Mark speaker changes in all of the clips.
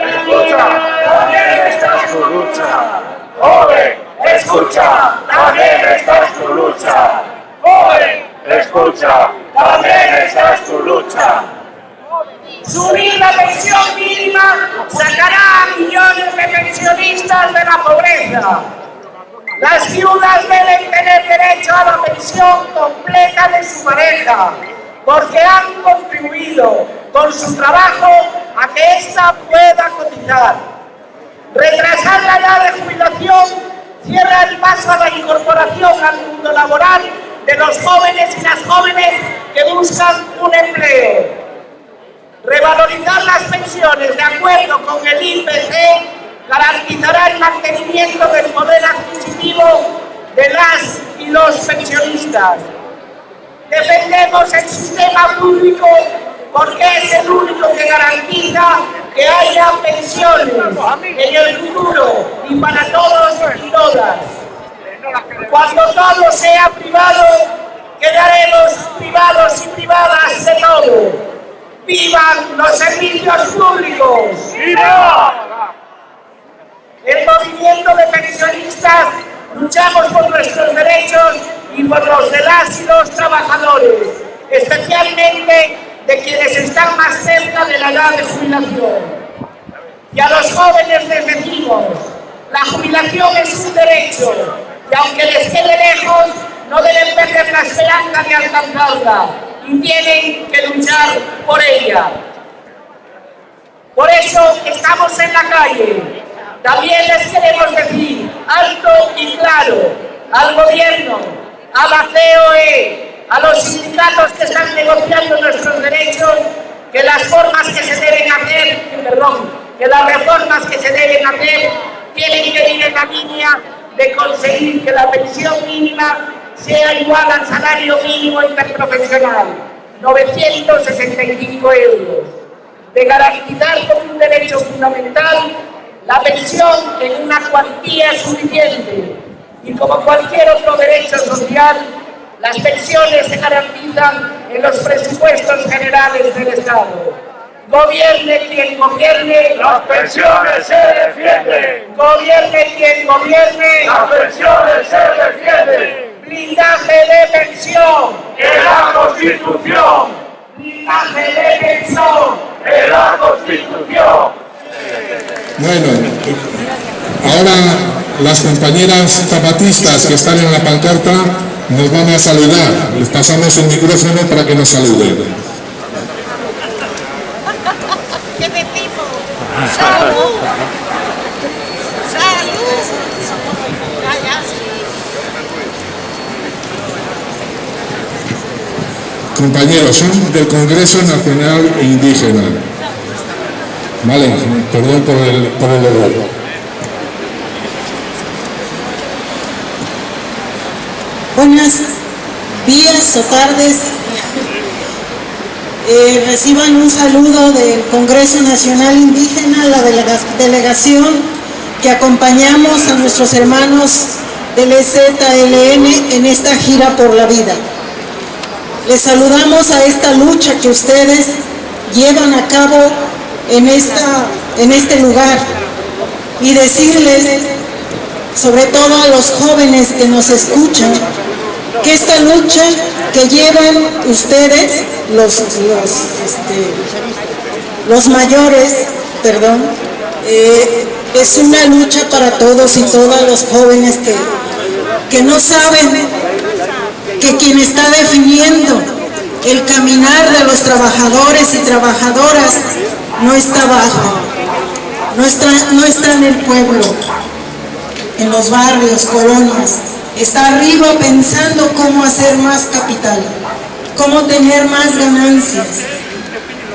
Speaker 1: Escucha, también está su lucha. Joven, escucha, también está su lucha. Joven, escucha, lucha.
Speaker 2: Subir la pensión mínima sacará a millones de pensionistas de la pobreza. Las viudas deben tener derecho a la pensión completa de su pareja, porque han contribuido con su trabajo a que ésta pueda cotizar. Retrasar la edad de jubilación cierra el paso a la incorporación al mundo laboral de los jóvenes y las jóvenes que buscan un empleo. Revalorizar las pensiones de acuerdo con el IPC garantizará el mantenimiento del poder adquisitivo de las y los pensionistas. Defendemos el sistema público porque es el único que garantiza que haya pensiones en el futuro y para todos y todas. Cuando todo sea privado, quedaremos privados y privadas de todo. ¡Vivan los servicios públicos! ¡Viva! El movimiento de pensionistas luchamos por nuestros derechos y por los de las y los trabajadores, especialmente de quienes están más cerca de la edad de jubilación. Y a los jóvenes les decimos, la jubilación es un derecho y aunque les quede lejos, no deben perder la esperanza de alcanzarla y tienen que luchar por ella. Por eso estamos en la calle, también les queremos decir alto y claro al gobierno, a la COE, a los sindicatos que están negociando nuestros derechos, que las formas que se deben hacer, perdón, que las reformas que se deben hacer tienen que ir en la línea de conseguir que la pensión mínima sea igual al salario mínimo interprofesional, 965 euros, de garantizar como un derecho fundamental la pensión en una cuantía suficiente. Y como cualquier otro derecho social, las pensiones se garantizan en los presupuestos generales del Estado. Gobierne quien gobierne,
Speaker 1: las pensiones se defienden.
Speaker 2: Gobierne quien gobierne,
Speaker 1: las pensiones se defienden.
Speaker 2: Blindaje de pensión
Speaker 1: en la Constitución.
Speaker 2: Blindaje de pensión
Speaker 1: en la Constitución.
Speaker 3: Bueno, ahora las compañeras zapatistas que están en la pancarta nos van a saludar. Les pasamos el micrófono para que nos saluden.
Speaker 4: ¿Qué de tipo? ¡Salud! ¡Salud!
Speaker 3: Compañeros, son del Congreso Nacional Indígena. Vale, perdón por el, por el error.
Speaker 5: Buenos días o tardes. Eh, reciban un saludo del Congreso Nacional Indígena, la delegación que acompañamos a nuestros hermanos del EZLN en esta gira por la vida. Les saludamos a esta lucha que ustedes llevan a cabo en, esta, en este lugar y decirles, sobre todo a los jóvenes que nos escuchan, que esta lucha que llevan ustedes, los, los, este, mayores, perdón, eh, es una lucha para todos y todas los jóvenes que, que no saben que quien está definiendo el caminar de los trabajadores y trabajadoras no está abajo, no no está en el pueblo, en los barrios, colonias, está arriba pensando cómo hacer más capital, cómo tener más ganancias,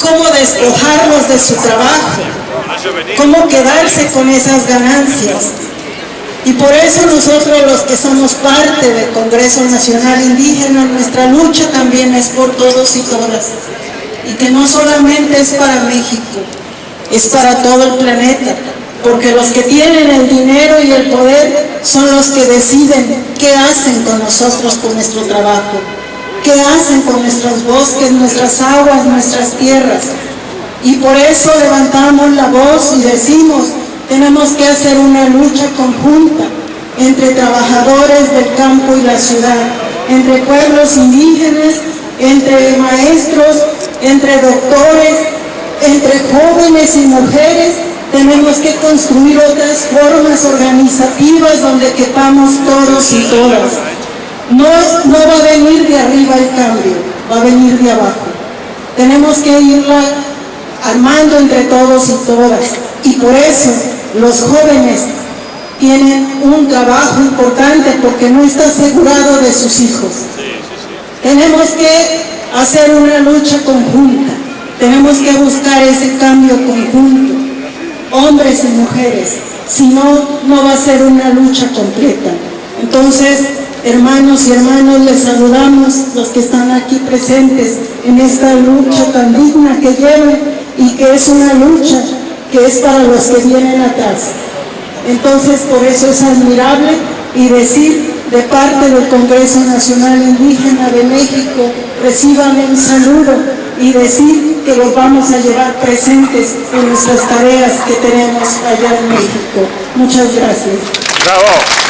Speaker 5: cómo despojarlos de su trabajo, cómo quedarse con esas ganancias. Y por eso nosotros los que somos parte del Congreso Nacional Indígena, nuestra lucha también es por todos y todas y que no solamente es para México, es para todo el planeta, porque los que tienen el dinero y el poder son los que deciden qué hacen con nosotros, con nuestro trabajo, qué hacen con nuestros bosques, nuestras aguas, nuestras tierras. Y por eso levantamos la voz y decimos, tenemos que hacer una lucha conjunta entre trabajadores del campo y la ciudad, entre pueblos indígenas, entre maestros, entre doctores, entre jóvenes y mujeres, tenemos que construir otras formas organizativas donde quepamos todos y todas. No, no va a venir de arriba el cambio, va a venir de abajo. Tenemos que irla armando entre todos y todas. Y por eso los jóvenes tienen un trabajo importante porque no está asegurado de sus hijos. Tenemos que hacer una lucha conjunta, tenemos que buscar ese cambio conjunto, hombres y mujeres, si no, no va a ser una lucha completa. Entonces, hermanos y hermanos, les saludamos los que están aquí presentes en esta lucha tan digna que llevan y que es una lucha que es para los que vienen atrás. Entonces, por eso es admirable y decir de parte del Congreso Nacional Indígena de México, reciban un saludo y decir que los vamos a llevar presentes en nuestras tareas que tenemos allá en México. Muchas gracias.
Speaker 1: Bravo.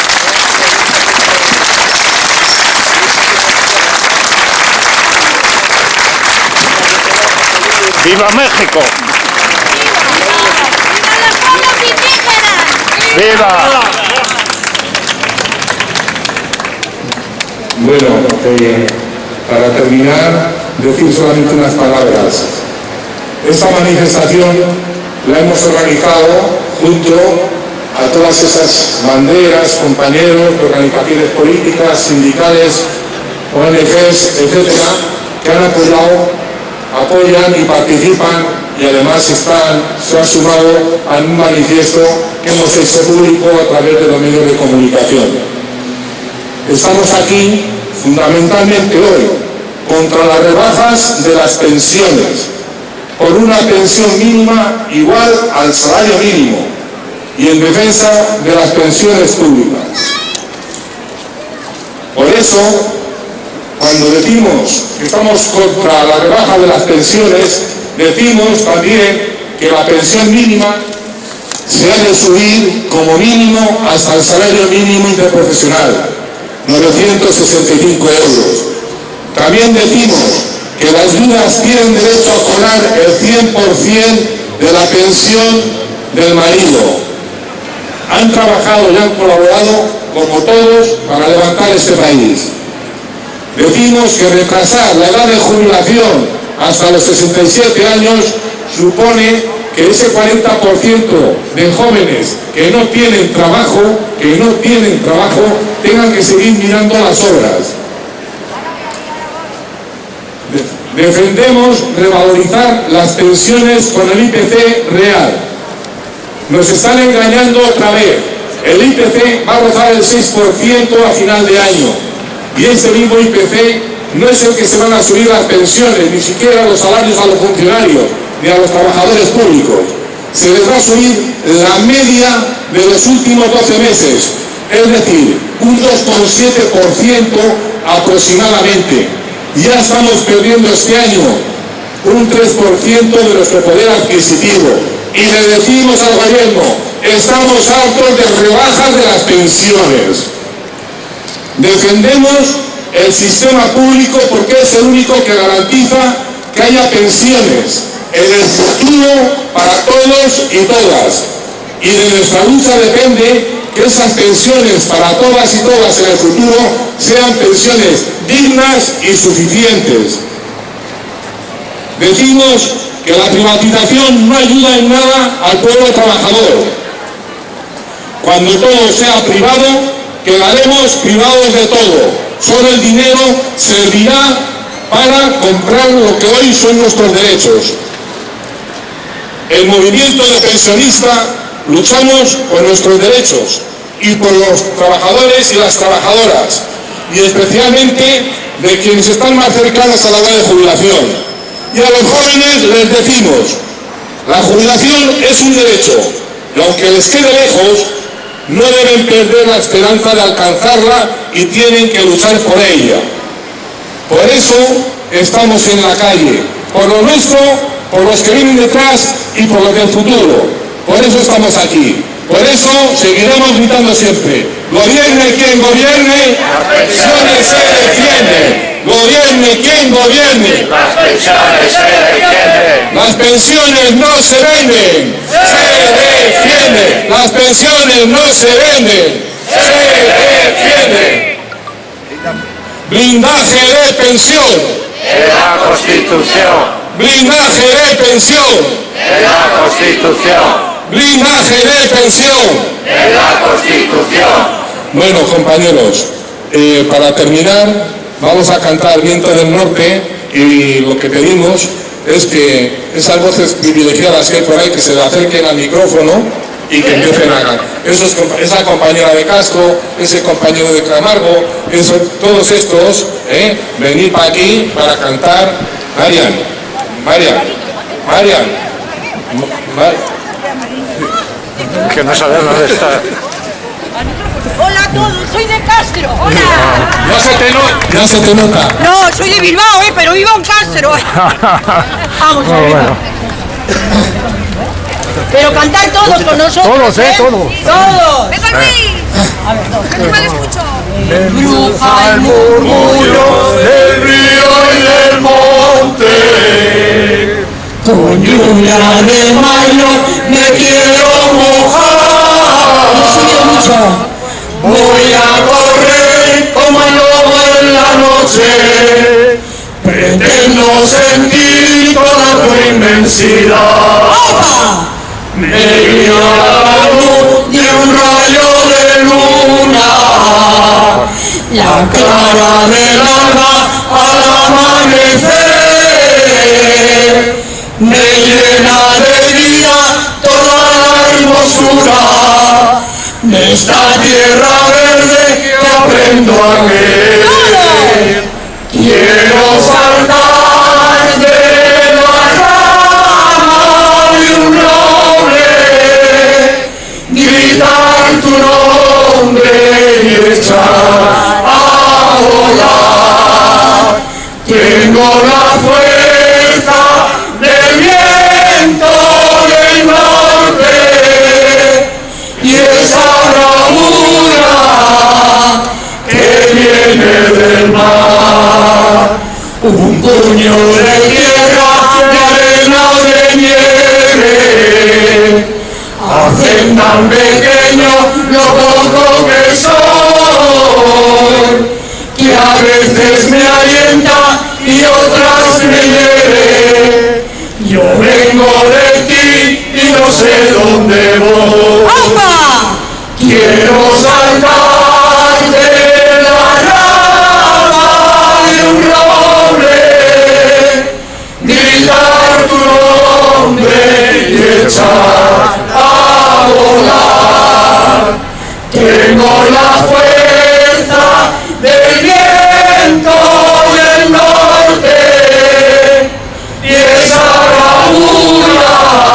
Speaker 1: ¡Viva México!
Speaker 4: ¡Viva los pueblos indígenas!
Speaker 1: ¡Viva!
Speaker 3: Bueno, eh, para terminar, decir solamente unas palabras. Esta manifestación la hemos organizado junto a todas esas banderas, compañeros organizaciones políticas, sindicales, ONGs, etcétera, que han apoyado, apoyan y participan y además se han sumado a un manifiesto que hemos hecho público a través de los medios de comunicación. Estamos aquí fundamentalmente hoy contra las rebajas de las pensiones, por una pensión mínima igual al salario mínimo y en defensa de las pensiones públicas. Por eso, cuando decimos que estamos contra la rebaja de las pensiones, decimos también que la pensión mínima se ha de subir como mínimo hasta el salario mínimo interprofesional, 965 euros. También decimos que las viudas tienen derecho a cobrar el 100% de la pensión del marido. Han trabajado y han colaborado, como todos, para levantar este país. Decimos que retrasar la edad de jubilación hasta los 67 años supone que ese 40% de jóvenes que no tienen trabajo, que no tienen trabajo, tengan que seguir mirando las obras. De- Defendemos revalorizar las pensiones con el IPC real. Nos están engañando otra vez. El IPC va a rozar el 6% a final de año. Y ese mismo IPC no es el que se van a subir las pensiones, ni siquiera los salarios a los funcionarios, ni a los trabajadores públicos. Se les va a subir la media de los últimos 12 meses, es decir, un 2,7% aproximadamente. Ya estamos perdiendo este año un 3% de nuestro poder adquisitivo. Y le decimos al gobierno, estamos hartos de rebajas de las pensiones. Defendemos el sistema público porque es el único que garantiza que haya pensiones en el futuro para todos y todas. Y de nuestra lucha depende que esas pensiones para todas y todas en el futuro sean pensiones dignas y suficientes. Decimos que la privatización no ayuda en nada al pueblo trabajador. Cuando todo sea privado, quedaremos privados de todo. Solo el dinero servirá para comprar lo que hoy son nuestros derechos. El movimiento de pensionistas luchamos por nuestros derechos y por los trabajadores y las trabajadoras y especialmente de quienes están más cercanos a la edad de jubilación. Y a los jóvenes les decimos, la jubilación es un derecho y aunque les quede lejos, no deben perder la esperanza de alcanzarla y tienen que luchar por ella. Por eso estamos en la calle, por lo nuestro
Speaker 4: por los que vienen detrás y por los del futuro. Por eso estamos aquí. Por eso seguiremos gritando siempre. Gobierne quien gobierne, las pensiones se defienden. Gobierne quien gobierne.
Speaker 3: Las pensiones se defienden.
Speaker 4: Las pensiones no se venden, se defienden. Las pensiones no se venden, se defienden. Blindaje de pensión,
Speaker 3: En la Constitución.
Speaker 4: blindaje de pensión,
Speaker 3: En la Constitución.
Speaker 4: Blindaje de pensión.
Speaker 3: En la Constitución.
Speaker 4: Bueno, compañeros, eh, para terminar, vamos a cantar Viento del Norte y lo que pedimos es que esas voces privilegiadas que hay por ahí que se le acerquen al micrófono y que empiecen a cantar. Esos esa compañera de Castro, ese compañero de Camargo, todos estos, ¿eh? venid para aquí para cantar. Marian, Marian, Marian, Ma- Ma-
Speaker 3: Que no sabemos dónde está.
Speaker 6: Hola a todos, soy de Castro. Hola.
Speaker 4: ya, se te no- ya se te nota.
Speaker 6: No, soy de Bilbao, eh, pero vivo en Castro. Vamos a ver. Pero cantar todos con nosotros. Todos, eh, todos. Todos. Venga, Luis. A ver, todos. No me escucho. Bruja el murmullo.
Speaker 4: del río y del monte. Con lluvia de mayo me quiero mojar. Voy a correr como el lobo en la noche. Pretendo sentir toda tu inmensidad. Me guía la luz de un rayo de luna. La clara del alma al amanecer me llena de vida toda la hermosura de esta tierra verde que aprendo a querer. Quiero saltar de la rama de un roble, gritar tu nombre y echar a volar. Tengo la Un puño de tierra, de arena de nieve hacen tan pequeño lo poco que soy que a veces me alienta y otras me hiere. Yo vengo de ti y no sé dónde voy. Quiero saltar echar a. Tengo la fuerza del viento del norte y esa bravura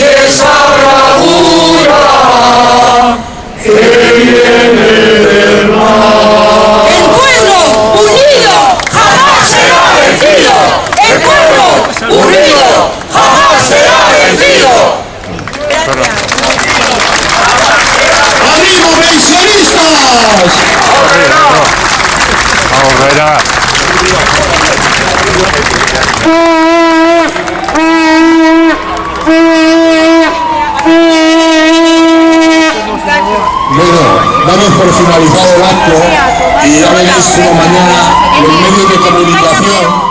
Speaker 4: y esa bravura que viene del mar.
Speaker 6: El pueblo unido jamás será vencido. El pueblo unido jamás será vencido.
Speaker 4: ¡Amigos pensionistas!
Speaker 3: Vamos, verá.
Speaker 4: Finalizado el acto y ya veréis como mañana los medios de comunicación